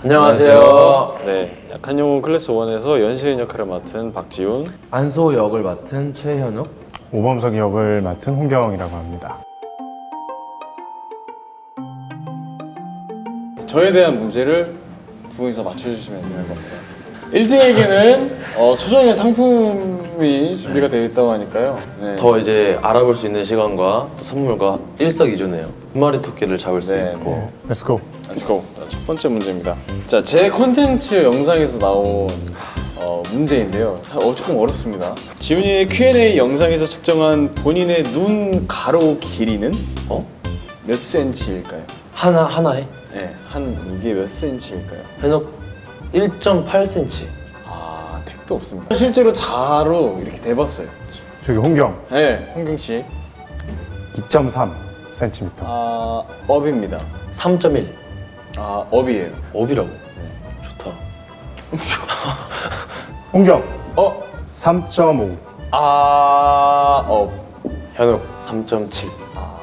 안녕하세요. 네, 약한 영웅 클래스 1에서 연시인 역할을 맡은 박지훈. 안소 역을 맡은 최현욱. 오범석 역을 맡은 홍경이라고 합니다. 저에 대한 문제를 두 분이서 맞춰주시면 되는 겁니다. 1등에게는 어, 소정의 상품이 준비가 되어 있다고 하니까요. 네. 더 이제 알아볼 수 있는 시간과 선물과 일석이조네요. 한 마리 토끼를 잡을 수 네, 있고 Let's go. Let's go. 첫 번째 문제입니다. 자, 제 컨텐츠 영상에서 나온 어, 문제인데요. 사- 어, 조금 어렵습니다. 지훈이의 Q&A 영상에서 측정한 본인의 눈 가로 길이는 어? 몇 센치일까요? 하나 하나에 네, 한 이게 몇 센치일까요? 현욱 1.8cm. 아, 택도 없습니다. 실제로 자로 이렇게 대봤어요. 저기 홍경 네, 홍경 씨. 2.3 cm. 아, up입니다. 3.1. 아, up이에요. up이라고. 좋다. 홍경 어, 3.5. 아, up. 현욱 3.7.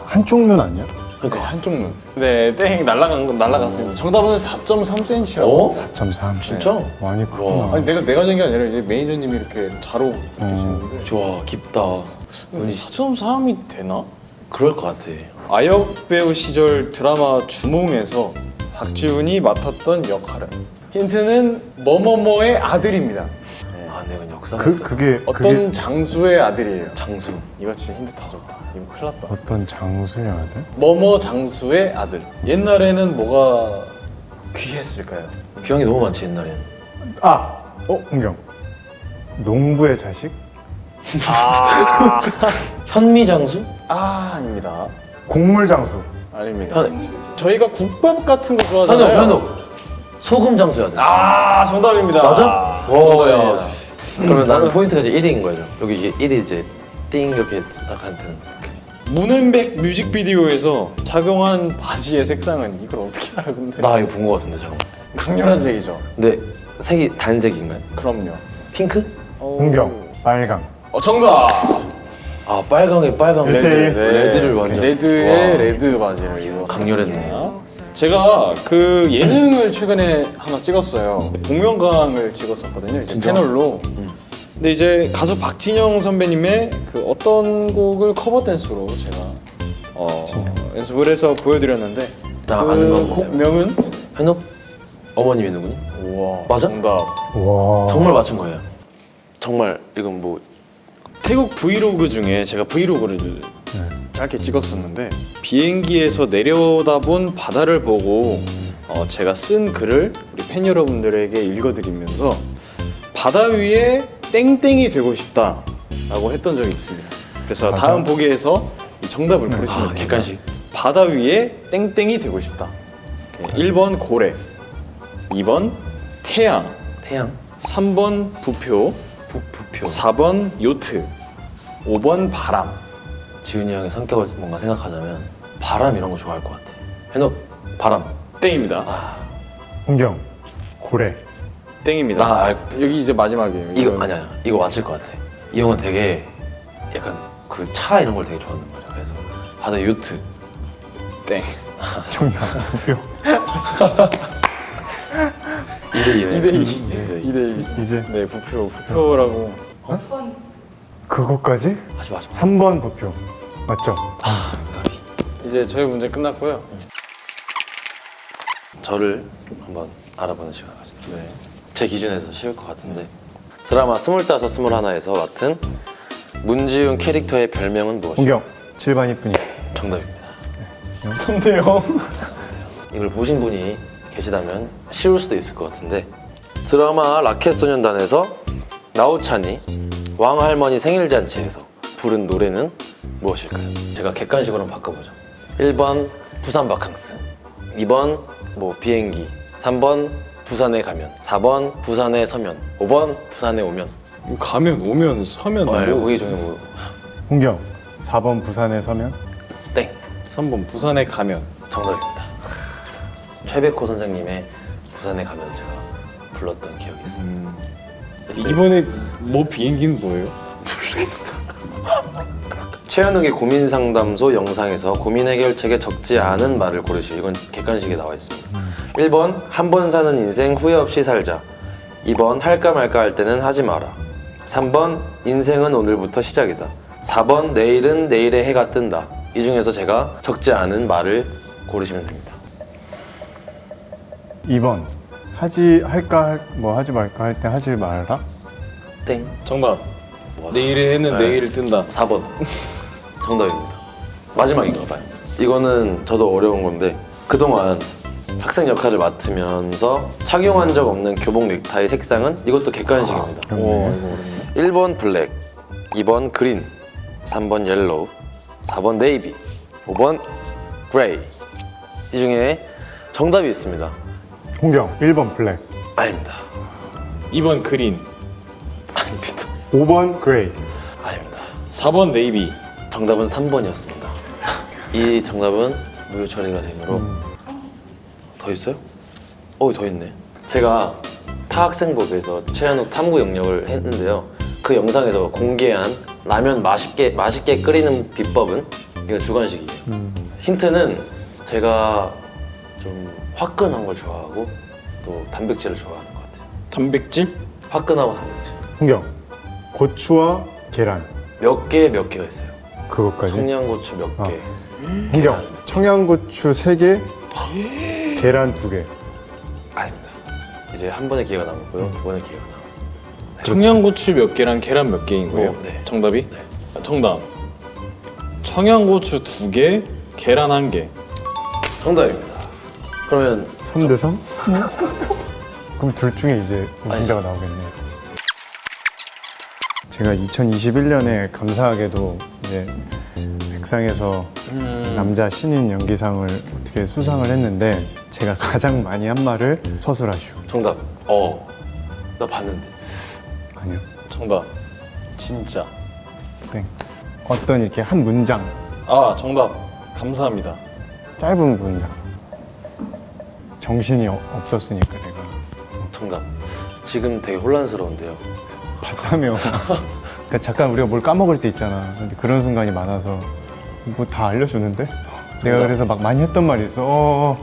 한쪽 눈 아니야? 네, 한쪽 눈. 네, 땡 날라간 건 날라갔습니다. 정답은 4.3cm라고. 어? 4.3. 진짜? 많이 크구나. 아니 내가 내가 정게 아니라 이제 매니저님이 이렇게 자로 계시는데 좋아 깊다. 4.3이 되나? 그럴 것 같아. 아역 배우 시절 드라마 주몽에서 박지훈이 맡았던 역할은 힌트는 뭐뭐뭐의 아들입니다. 아 내가 역사. 그 그게 어떤 그게 장수의 아들이에요. 장수. 이거 진짜 힌트 다 줬다. 이거 큰일 났다. 어떤 장수의 아들? 뭐뭐 장수의 아들. 옛날에는 뭐가 귀했을까요? 기왕이 너무 많지 옛날엔. 아, 어 홍경. 농부의 자식? 현미 장수? 아 아닙니다. 곡물 장수. 아닙니다. 현 저희가 국밥 같은 거 현욱 좋아하잖아요. 현욱. 소금 장수야 돼. 아 정답입니다. 맞아? 와, 정답입니다. 야. 그러면 나는 포인트가 이제 1인 거죠. 여기 이게 1이 이제 띵 이렇게 딱 한테는. 문은백 뮤직비디오에서 착용한 바지의 색상은 이걸 어떻게 알아 근데 나 이거 본 거 같은데 잠깐. 강렬한 색이죠. 근데 색이 단색인가요? 그럼요. 핑크? 홍경 빨강. 어 정답. 아 빨강에 빨강. red, red를 완전 red의 와. red 바지를 입었어요. 강렬했네. 제가 그 예능을 최근에 하나 찍었어요. 복면가왕을 찍었었거든요. 이제 진짜? 패널로. 근데 이제 가수 박진영 선배님의 그 어떤 곡을 cover dance로 제가 어, 연습을 해서 보여드렸는데 나 그 아는 건 곡명은 현욱 어머님이 누구니? 우와 맞아? 정답. 와. 정말 맞춘 거예요. 정말 이건 뭐 태국 브이로그 중에 제가 브이로그를 짧게 찍었었는데 비행기에서 내려다본 바다를 보고 어, 제가 쓴 글을 우리 팬 여러분들에게 읽어드리면서 바다 위에 땡땡이 되고 싶다라고 했던 적이 있습니다. 그래서 맞아. 다음 보기에서 이 정답을 고르시면 아, 됩니다. 객관식. 바다 위에 땡땡이 되고 싶다. 1번 고래, 2번 태양, 태양, 3번 부표, 부, 부표. 4번 요트, 5번 바람. 지훈이 형의 성격을 뭔가 생각하자면 바람 이런 거 좋아할 것 같아. 현욱 바람. 땡입니다. 아 홍경 고래. 땡입니다. 나 알- 여기 이제 마지막이에요. 이거 이건- 아니야 이거 맞을 것 같아. 이 형은 되게 약간 그 차 이런 걸 되게 좋아하는 거죠. 그래서 바다 요트. 땡. 정답 부표. 2대 2네. 2대2. 2대2. 이제 네, 부표. 부표라고. 그거까지? 하지 마. 3번 부표. 맞죠? 이제 저희 문제 끝났고요. 저를 한번 알아보는 시간을 가지자. 네. 제 기준에서 쉬울 것 같은데 드라마 스물다섯 스물하나에서 맡은 문지훈 캐릭터의 별명은 무엇일까요? 홍경 7반 이쁜이. 정답입니다. 3대0. 이걸 보신 분이 계시다면 쉬울 수도 있을 것 같은데 드라마 라켓소년단에서 나우찬이 왕할머니 생일잔치에서 부른 노래는 무엇일까요? 제가 객관식으로 바꿔보죠 1번 부산 바캉스 2번 뭐 비행기 3번 부산에 가면 4번 부산에 서면 5번 부산에 오면 가면 오면 서면 어, 뭐. 거기 중에 뭐 홍경 4번 부산에 서면 땡! 3번 부산에 가면. 정답입니다 최백호 선생님의 부산에 가면 제가 불렀던 기억이 있습니다 이번에 뭐 비행기는 뭐예요? 최현욱의 고민 상담소 영상에서 고민 해결책에 적지 않은 말을 고르시오. 이건 객관식에 나와 있습니다. 1번 한 번 사는 인생 후회 없이 살자. 2번 할까 말까 할 때는 하지 마라. 3번 인생은 오늘부터 시작이다. 4번 내일은 내일의 해가 뜬다. 이 중에서 제가 적지 않은 말을 고르시면 됩니다. 2번 하지 할까 할- 뭐 하지 말까 할 때 하지 말라. 땡. 정답. 내일의 해는 네. 내일 뜬다. 4번. 정답입니다. 마지막인가 봐요. 이거는 저도 어려운 건데 그동안 학생 역할을 맡으면서 착용한 적 없는 교복 넥타이 색상은 이것도 객관식입니다 오, 네. 이거 어렵네. 1번 black 2번 green 3번 yellow 4번 네이비 5번 gray 이 중에 정답이 있습니다 홍경 1번 black, 아닙니다 2번 green, 아닙니다 5번 gray. 아닙니다 4번 네이비. 정답은 3번이었습니다. 이 정답은 무효 처리가 되므로 더 있어요? 어, 더 있네. 제가 타학생법에서 최현욱 탐구 영역을 했는데요. 그 영상에서 공개한 라면 맛있게 맛있게 끓이는 비법은 이거 주관식이에요. 힌트는 제가 좀 화끈한 걸 좋아하고 또 단백질을 좋아하는 것 같아요. 단백질? 화끈하고 단백질. 홍경 고추와 계란 몇 개 몇 개가 있어요. 그것까지. 청양고추 몇 아. 개. 홍경 청양고추 3개, 계란 2개. 아닙니다. 이제 한 번의 기회가 남았고요. 두 번의 기회가 남았습니다. 청양고추 몇 개랑 계란 몇 개인 거예요? 어, 네. 정답이? 네. 아, 정답. 청양고추 두 개, 계란 한 개. 정답입니다. 그러면 3대 3? 그럼 둘 중에 이제 우승자가 나오겠네. 제가 2021년에 감사하게도 이제 백상에서 남자 신인 연기상을 어떻게 수상을 했는데 제가 가장 많이 한 말을 서술하시오. 정답. 어. 나 봤는데. 아니요. 정답. 진짜. 땡. 어떤 이렇게 한 문장, 아, 정답. 감사합니다. 짧은 문장. 정신이 어- 없었으니까 내가. 정답. 지금 되게 혼란스러운데요. 봤다며. 그러니까 잠깐 우리가 뭘 까먹을 때 있잖아. 근데 그런 순간이 많아서 뭐 다 알려주는데? 내가 그래서 막 많이 했던 말이 있어. 어,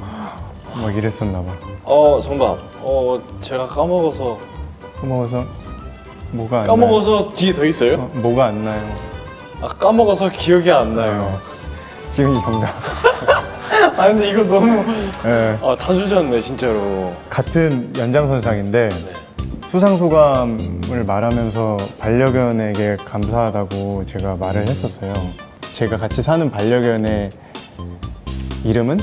막 이랬었나 봐. 어, 정답. 어, 제가 까먹어서 까먹어서 뭐가 안 까먹어서 뒤에 더 있어요? 나요? 어, 뭐가 안 나요? 아, 까먹어서 기억이 안 나요. 지금 이 정답. 아, 근데 이거 너무 예. 아, 다 주셨네, 진짜로. 같은 연장선상인데 네. 수상 소감을 말하면서 반려견에게 감사하다고 제가 말을 했었어요. 제가 같이 사는 반려견의 이름은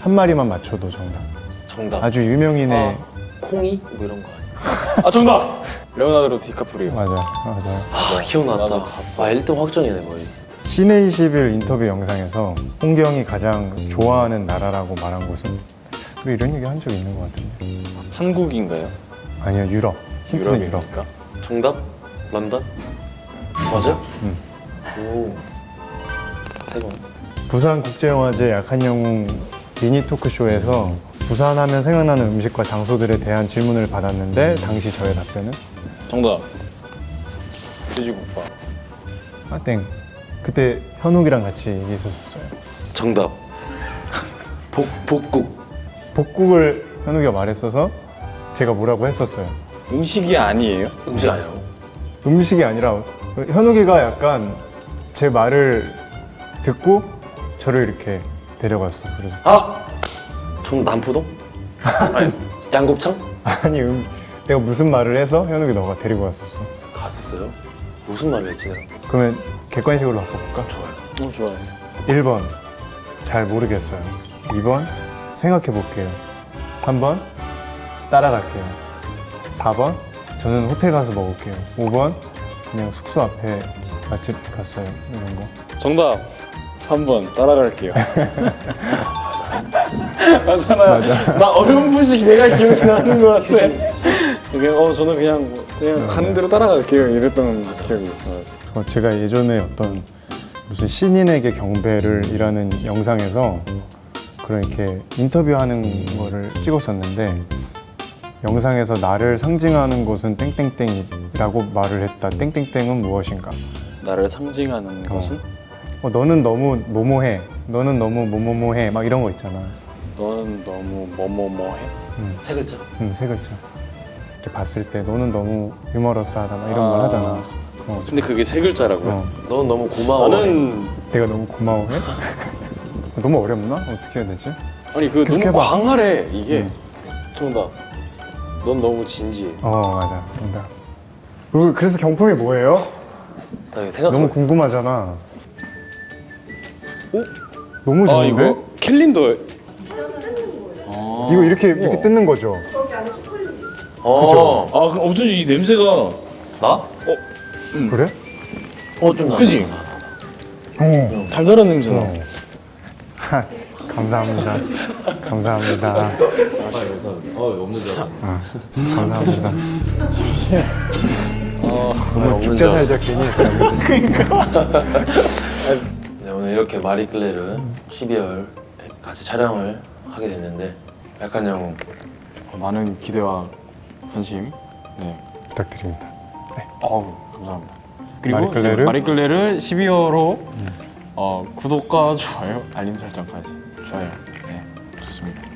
한 마리만 맞춰도 정답. 정답. 아주 유명인의 아, 콩이? 뭐 이런 거 아니야? 아, 정답. 레오나르도 디카프리오. 맞아, 맞아요. 아, 기억났다. 봤어. 아, 1등 확정이네, 거의. 시내 21 인터뷰 영상에서 홍경이 가장 좋아하는 나라라고 말한 곳은 우리 이런 얘기 한 적 있는 것 같은데 한국인가요? 아니요 유럽 힌트는 유럽? 정답? 런던? 맞아? 응. 오. 세 번. 부산국제영화제 약한 영웅 미니 토크쇼에서 부산 하면 생각나는 음식과 장소들에 대한 질문을 받았는데 당시 저의 답변은 정답. 돼지국밥. 아땡 그때 현욱이랑 같이 얘기했었어요 정답. 복, 복국. 복국을 현욱이가 말했어서 제가 뭐라고 했었어요 음식이 아니에요? 음식 아니라고? 음식이 아니라 현욱이가 약간 제 말을 듣고 저를 이렇게 데려갔어 그래서 아! 정 남포동? 아니, 양곱창? 아니 음, 내가 무슨 말을 해서 현욱이 너가 데리고 왔었어 갔었어요? 무슨 말을 했지 내가? 그러면 객관식으로 바꿔볼까? 좋아요. 어, 좋아요. 1번 잘 모르겠어요 2번 생각해 볼게요 3번 따라갈게요 4번 저는 호텔 가서 먹을게요 5번 그냥 숙소 앞에 맛집 갔어요 이런 거 정답. 3번 따라갈게요. 맞잖아요. 나 어려운 분식 내가 기억이 나는 것 같아. 그냥 어 저는 그냥 뭐 그냥 가는 대로 따라갈게요 이랬던 기억이 있어요. 어, 제가 예전에 어떤 무슨 신인에게 경배를 이라는 영상에서 그런 이렇게 인터뷰하는 거를 찍었었는데 영상에서 나를 상징하는 것은 땡땡땡이라고 말을 했다. 땡땡땡은 무엇인가? 나를 상징하는 것은 어, 너는 너무 뭐뭐해. 너는 너무 뭐뭐뭐해. 막 이런 거 있잖아. 너는 너무 뭐뭐뭐해. 세 글자. 음, 세 글자. 이렇게 봤을 때 너는 너무 유머러스하다 막 이런 말 아. 하잖아. 어, 근데 그게 세 글자라고요? 어, 넌 너무 고마워. 나는 내가 너무 고마워해? 너무 어렵나? 어떻게 해야 되지? 아니 그 너무 해봐. 광활해 이게. 음. 정답. 넌 너무 진지해. 어 맞아 정답. 그- 그래서 경품이 뭐예요? 나 이거 생각하고 너무. 궁금하잖아. 어? 너무 아 좋은데? 이거 캘린더. 이거 이렇게 이렇게 뜯는 거죠? 어. 아 그럼 어쩐지 이 냄새가. 나? 그래? 어, 좀 나. 그지? 어. 달달한 냄새 나. 어. 하, 감사합니다. 감사합니다. 아, 그래서 어, 없는 줄. 아, 감사합니다. 너무 없는 죽자 줄 살자 괜히. 네, 오늘 이렇게 마리클레르 12월 같이 촬영을 하게 됐는데 약간 형 많은 기대와 관심. 네. 부탁드립니다. 어우 감사합니다. 그리고 마리클레르? 마리클레르 12월호 어, 구독과 좋아요, 알림 설정까지 좋아요. 네 좋습니다. 안녕.